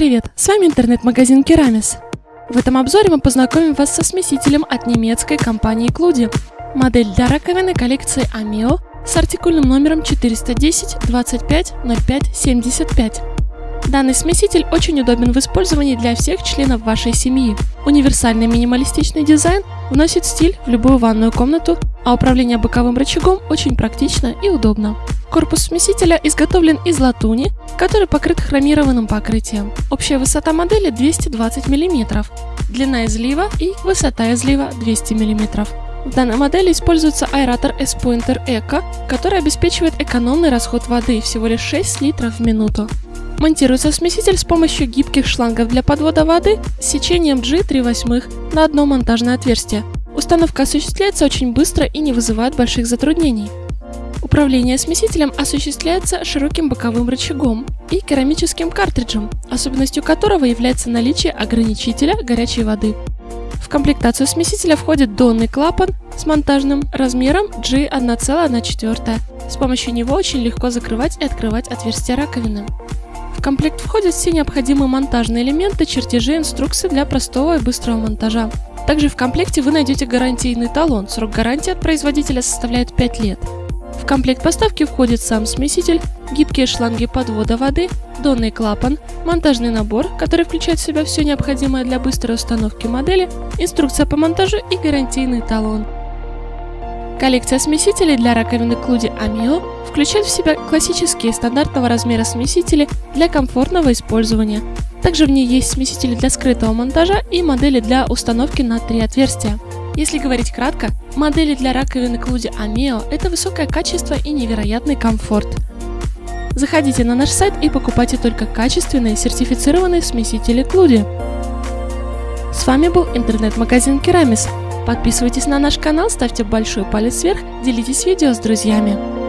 Привет, с вами интернет-магазин Керамис. В этом обзоре мы познакомим вас со смесителем от немецкой компании Клуди. Модель для раковины коллекции Amio с артикульным номером 410 25 05 75. Данный смеситель очень удобен в использовании для всех членов вашей семьи. Универсальный минималистичный дизайн вносит стиль в любую ванную комнату, а управление боковым рычагом очень практично и удобно. Корпус смесителя изготовлен из латуни, который покрыт хромированным покрытием. Общая высота модели 220 мм, длина излива и высота излива 200 мм. В данной модели используется аэратор S-Pointer Eco, который обеспечивает экономный расход воды всего лишь 6 литров в минуту. Монтируется смеситель с помощью гибких шлангов для подвода воды с сечением G 3 восьмых на одно монтажное отверстие. Установка осуществляется очень быстро и не вызывает больших затруднений. Управление смесителем осуществляется широким боковым рычагом и керамическим картриджем, особенностью которого является наличие ограничителя горячей воды. В комплектацию смесителя входит донный клапан с монтажным размером G1,1. С помощью него очень легко закрывать и открывать отверстия раковины. В комплект входят все необходимые монтажные элементы, чертежи, инструкции для простого и быстрого монтажа. Также в комплекте вы найдете гарантийный талон, срок гарантии от производителя составляет 5 лет. В комплект поставки входит сам смеситель, гибкие шланги подвода воды, донный клапан, монтажный набор, который включает в себя все необходимое для быстрой установки модели, инструкция по монтажу и гарантийный талон. Коллекция смесителей для раковины Клуди Amio включает в себя классические стандартного размера смесители для комфортного использования. Также в ней есть смесители для скрытого монтажа и модели для установки на три отверстия. Если говорить кратко, модели для раковины Клуди Amio – это высокое качество и невероятный комфорт. Заходите на наш сайт и покупайте только качественные сертифицированные смесители Клуди. С вами был интернет-магазин Керамис. Подписывайтесь на наш канал, ставьте большой палец вверх, делитесь видео с друзьями.